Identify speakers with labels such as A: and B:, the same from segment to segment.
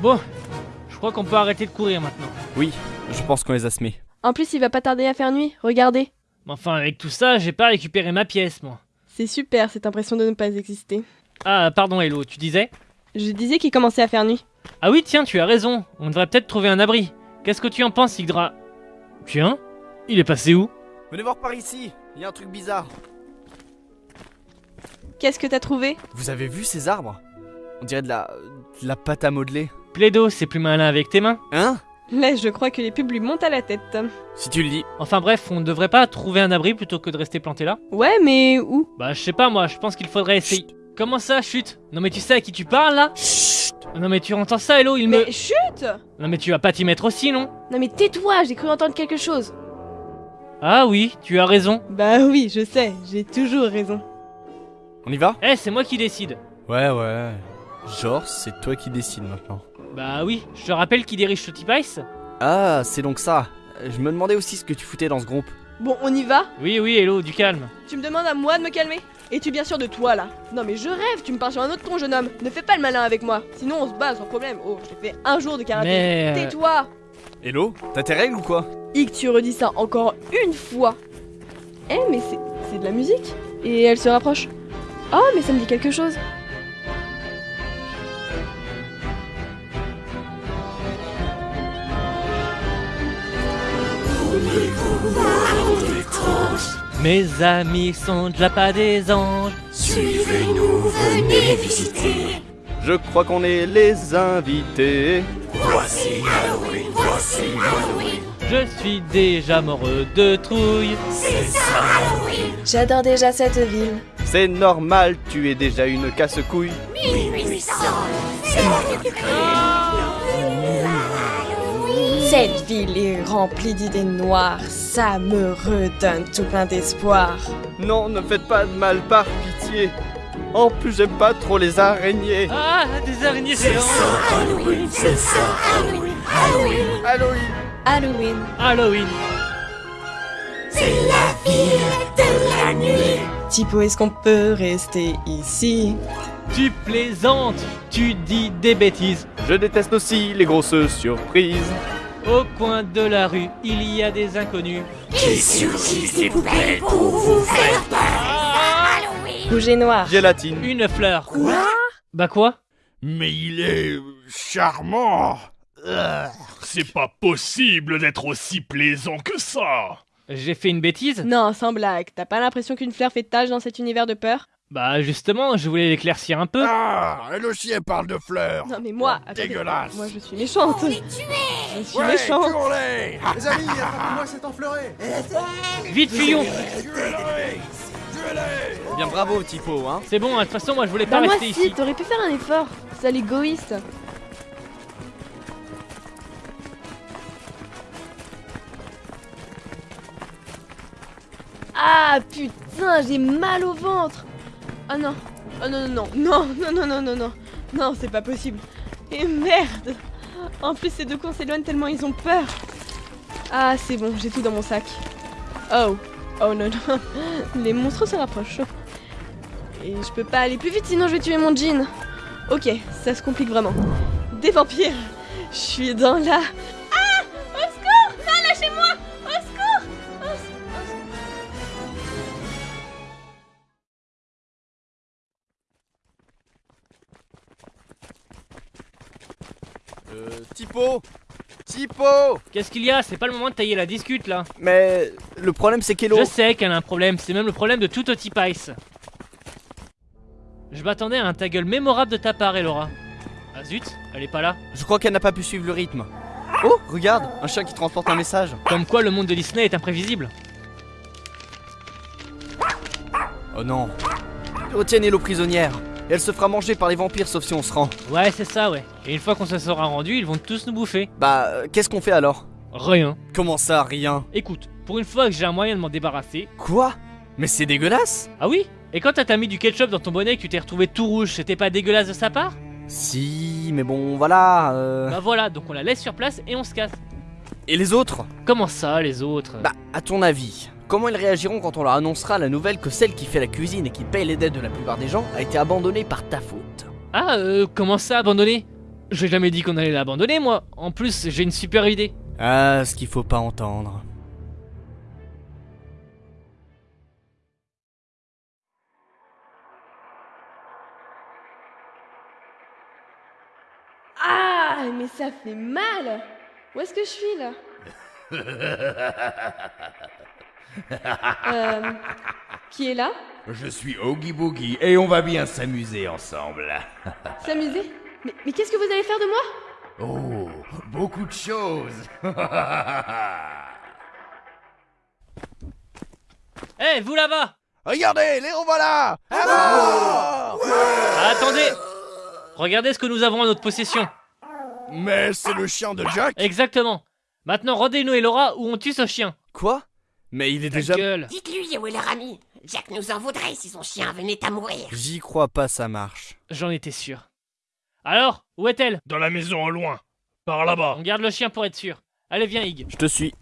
A: Bon, je crois qu'on peut arrêter de courir maintenant.
B: Oui, je pense qu'on les a semés.
C: En plus, il va pas tarder à faire nuit, regardez.
A: Mais enfin, avec tout ça, j'ai pas récupéré ma pièce, moi.
C: C'est super cette impression de ne pas exister.
A: Ah, pardon, Hello, tu disais?
C: Je disais qu'il commençait à faire nuit.
A: Ah oui, tiens, tu as raison. On devrait peut-être trouver un abri. Qu'est-ce que tu en penses, Yggdra? Tiens, il est passé où?
B: Venez voir par ici, il y a un truc bizarre.
C: Qu'est-ce que t'as trouvé?
B: Vous avez vu ces arbres? On dirait de la... de la pâte à modeler.
A: Plaido, c'est plus malin avec tes mains.
B: Hein?
C: Là, je crois que les pubs lui montent à la tête.
B: Si tu le dis.
A: Enfin bref, on ne devrait pas trouver un abri plutôt que de rester planté là
C: Ouais, mais où?
A: Bah, je sais pas, moi, je pense qu'il faudrait essayer. Comment ça, chute? Non mais tu sais à qui tu parles là?
B: Chut
A: Non mais tu entends ça, Hello, il me...
C: Mais chut
A: Non mais tu vas pas t'y mettre aussi, non?
C: Non mais tais-toi, j'ai cru entendre quelque chose.
A: Ah oui, tu as raison.
C: Bah oui, je sais, j'ai toujours raison.
B: On y va?
A: Eh, c'est moi qui décide.
B: Ouais, ouais. Genre, c'est toi qui décides maintenant.
A: Bah oui, je te rappelle qui dirige Shotty Pice
B: Ah, c'est donc ça. Je me demandais aussi ce que tu foutais dans ce groupe.
C: Bon, on y va?
A: Oui, oui, Hello, du calme.
C: Tu me demandes à moi de me calmer? Es-tu bien sûr de toi là? Non mais je rêve, tu me parles sur un autre ton jeune homme. Ne fais pas le malin avec moi, sinon on se bat sans problème. Oh, j'ai fait un jour de karaté.
A: Mais...
C: Tais-toi
B: Hello T'as tes règles ou quoi?
C: Hic, tu redis ça encore une fois. Eh, mais c'est c'est de la musique Et elle se rapproche. Oh, mais ça me dit quelque chose.
A: Mes amis sont déjà pas des anges.
D: Suivez-nous, venez visiter.
B: Je crois qu'on est les invités.
D: Voici Halloween, voici Halloween.
A: Je suis déjà moreux de trouille.
D: C'est ça Halloween.
C: J'adore déjà cette ville.
B: C'est normal, tu es déjà une casse-couille.
D: 1800. C'est
C: Cette ville est remplie d'idées noires. Ça me redonne tout plein d'espoir.
B: Non, ne faites pas de mal par pitié. En plus, j'aime pas trop les araignées.
A: Ah, des araignées géantes.
D: Halloween, c'est ça Halloween, Halloween.
B: Halloween
C: Halloween.
A: Halloween.
D: C'est la ville de la nuit.
C: Tipo, est-ce qu'on peut rester ici?
A: Tu plaisantes, tu dis des bêtises.
B: Je déteste aussi les grosses surprises.
A: Au coin de la rue, il y a des inconnus.
D: Qui surgissent des poubelles pour vous faire peur. Halloween.
C: Rouge et noir.
B: Gélatine.
A: Une fleur. Bah quoi
E: Mais il est charmant. Euh, C'est pas possible d'être aussi plaisant que ça.
A: J'ai fait une bêtise
C: Non, sans blague. T'as pas l'impression qu'une fleur fait tâche dans cet univers de peur
A: Bah justement, je voulais l'éclaircir un peu.
E: Ah, elle aussi elle parle de fleurs.
C: Non mais moi, attendez.
E: Dégueulasse.
C: Moi je suis méchante. Je suis
E: Ouais,
C: méchante.
E: tuons-les.
F: Les amis, attrapez-moi cet enfleuré
A: Vite, fuyons.
B: Bien bravo, Tipo, hein.
A: C'est bon, de toute façon, moi je voulais pas
C: Bah moi
A: rester
C: si,
A: ici.
C: t'aurais pu faire un effort. Sale égoïste. Ah putain, j'ai mal au ventre. Oh non. Oh non, non, non. Non, non, non, non, non Non, c'est pas possible. Et merde. En plus, ces deux cons s'éloignent tellement ils ont peur. Ah, c'est bon, j'ai tout dans mon sac. Oh. Oh non, non. Les monstres se rapprochent. Et je peux pas aller plus vite, sinon je vais tuer mon jean Ok, ça se complique vraiment. Des vampires. Je suis dans la
B: Euh, Tipo Tipo
A: Qu'est-ce qu'il y a? C'est pas le moment de tailler la discute là.
B: Mais le problème c'est qu'Hello...
A: Je sais qu'elle a un problème, c'est même le problème de tout Otipice. Je m'attendais à un ta gueule mémorable de ta part, Elora. Ah zut, elle est pas là.
B: Je crois qu'elle n'a pas pu suivre le rythme. Oh, regarde, un chien qui transporte un message.
A: Comme quoi le monde de Disney est imprévisible.
B: Oh non. Retiennent Hello prisonnière. Et elle se fera manger par les vampires sauf si on se rend.
A: Ouais, c'est ça, ouais. Et une fois qu'on se sera rendu, ils vont tous nous bouffer.
B: Bah, euh, qu'est-ce qu'on fait alors?
A: Rien.
B: Comment ça, rien?
A: Écoute, pour une fois que j'ai un moyen de m'en débarrasser.
B: Quoi? Mais c'est dégueulasse
A: Ah oui? Et quand t'as mis du ketchup dans ton bonnet et que tu t'es retrouvé tout rouge, c'était pas dégueulasse de sa part?
B: Si, mais bon, voilà. euh.
A: Bah voilà, donc on la laisse sur place et on se casse.
B: Et les autres?
A: Comment ça, les autres?
B: Bah, à ton avis, comment ils réagiront quand on leur annoncera la nouvelle que celle qui fait la cuisine et qui paye les dettes de la plupart des gens a été abandonnée par ta faute?
A: Ah, euh, comment ça, abandonné J'ai jamais dit qu'on allait l'abandonner, moi. En plus, j'ai une super idée.
B: Ah, ce qu'il faut pas entendre.
C: Ah, mais ça fait mal Où est-ce que je suis là? Euh. Qui est là
D: Je suis Oogie Boogie et on va bien s'amuser ensemble.
C: S'amuser Mais, mais qu'est-ce que vous allez faire de moi?
D: Oh, beaucoup de choses.
A: Eh, vous là-bas
B: Regardez, les revoilà À mort
A: Attendez Regardez ce que nous avons en notre possession.
E: Mais c'est le chien de Jack
A: Exactement. Maintenant, rendez-nous et Laura ou on tue ce chien.
B: Quoi? Mais il est
A: Ta
B: déjà...
A: gueule.
G: Dites-lui où est leur ami. Jack nous en voudrait si son chien venait à mourir.
B: J'y crois pas, ça marche.
A: J'en étais sûr. Alors, où est-elle?
E: Dans la maison au loin. Par là-bas.
A: On garde le chien pour être sûr. Allez, viens, Ig.
B: Je te suis.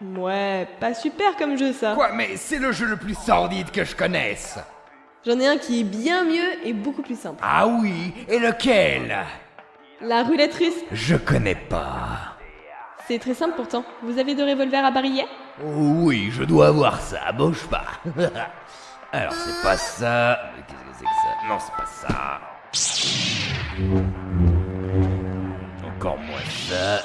C: Ouais, pas super comme jeu ça.
D: Quoi, mais c'est le jeu le plus sordide que je connaisse.
C: J'en ai un qui est bien mieux et beaucoup plus simple.
D: Ah oui, et lequel?
C: La roulette russe.
D: Je connais pas.
C: C'est très simple pourtant. Vous avez deux revolvers à barillet
D: Oh oui, je dois avoir ça, bouge pas. Alors, c'est pas ça. Mais Qu'est-ce que c'est que ça? Non, c'est pas ça. Encore moins ça.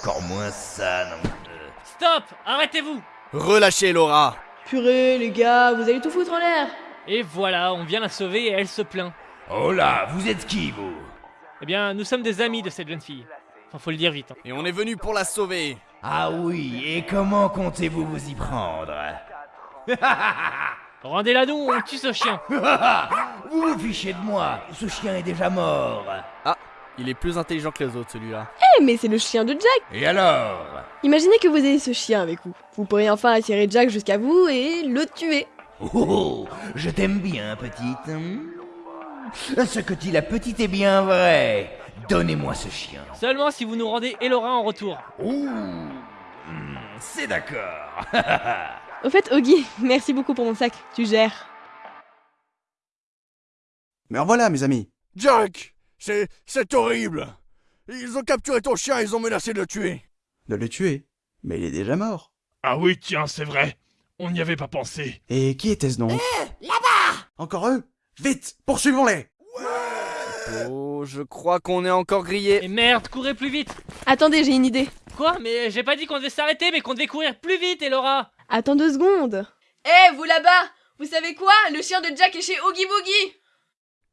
D: Encore moins ça, non. Euh,
A: Stop Arrêtez-vous
B: Relâchez Laura
C: Purée, les gars, vous allez tout foutre en l'air.
A: Et voilà, on vient la sauver et elle se plaint.
D: Oh là, vous êtes qui, vous?
A: Eh bien, nous sommes des amis de cette jeune fille. Enfin, faut le dire vite. hein.
B: Et on est venu pour la sauver
D: Ah oui, et comment comptez-vous vous y prendre?
A: Rendez-la nous, on tue ce chien.
D: Vous vous fichez de moi, ce chien est déjà mort.
B: Ah, il est plus intelligent que les autres, celui-là.
C: Eh, mais c'est le chien de Jack.
D: Et alors?
C: Imaginez que vous ayez ce chien avec vous. Vous pourrez enfin attirer Jack jusqu'à vous et le tuer.
D: Oh, oh, je t'aime bien, petite. Ce que dit la petite est bien vrai. Donnez-moi ce chien.
A: Seulement si vous nous rendez Elora en retour.
D: Ouh, hmm, c'est d'accord.
C: Au fait, Oggy, merci beaucoup pour mon sac. Tu gères.
F: Mais en voilà, mes amis.
E: Jack C'est. c'est horrible Ils ont capturé ton chien, ils ont menacé de le tuer.
F: De le tuer. Mais il est déjà mort.
E: Ah oui, tiens, c'est vrai. On n'y avait pas pensé.
F: Et qui était-ce donc?
G: Là-bas
F: Encore eux? Vite Poursuivons-les
B: Oh, je crois qu'on est encore grillé.
A: Et merde, courez plus vite
C: Attendez, j'ai une idée.
A: Quoi Mais j'ai pas dit qu'on devait s'arrêter, mais qu'on devait courir plus vite, Elora
C: Attends deux secondes. Eh, vous là-bas Vous savez quoi? Le chien de Jack est chez Oogie Boogie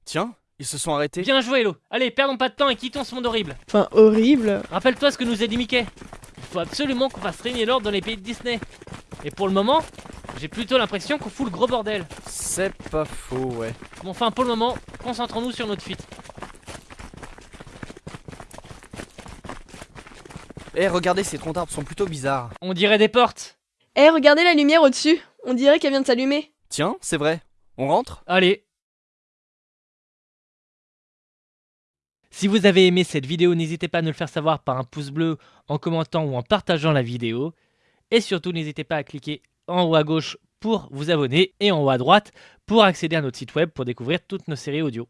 B: Tiens, ils se sont arrêtés.
A: Bien joué, Elo. Allez, perdons pas de temps et quittons ce monde horrible.
C: Enfin, horrible.
A: Rappelle-toi ce que nous a dit Mickey. Il faut absolument qu'on fasse régner l'ordre dans les pays de Disney. Et pour le moment, j'ai plutôt l'impression qu'on fout le gros bordel.
B: C'est pas faux, ouais.
A: Bon, enfin, pour le moment, concentrons-nous sur notre fuite.
B: Eh, regardez, ces troncs d'arbres sont plutôt bizarres.
A: On dirait des portes.
C: Eh, regardez la lumière au-dessus. On dirait qu'elle vient de s'allumer.
B: Tiens, c'est vrai. On rentre?
A: Allez. Si vous avez aimé cette vidéo, n'hésitez pas à nous le faire savoir par un pouce bleu, en commentant ou en partageant la vidéo. Et surtout, n'hésitez pas à cliquer en haut à gauche pour vous abonner et en haut à droite pour accéder à notre site web pour découvrir toutes nos séries audio.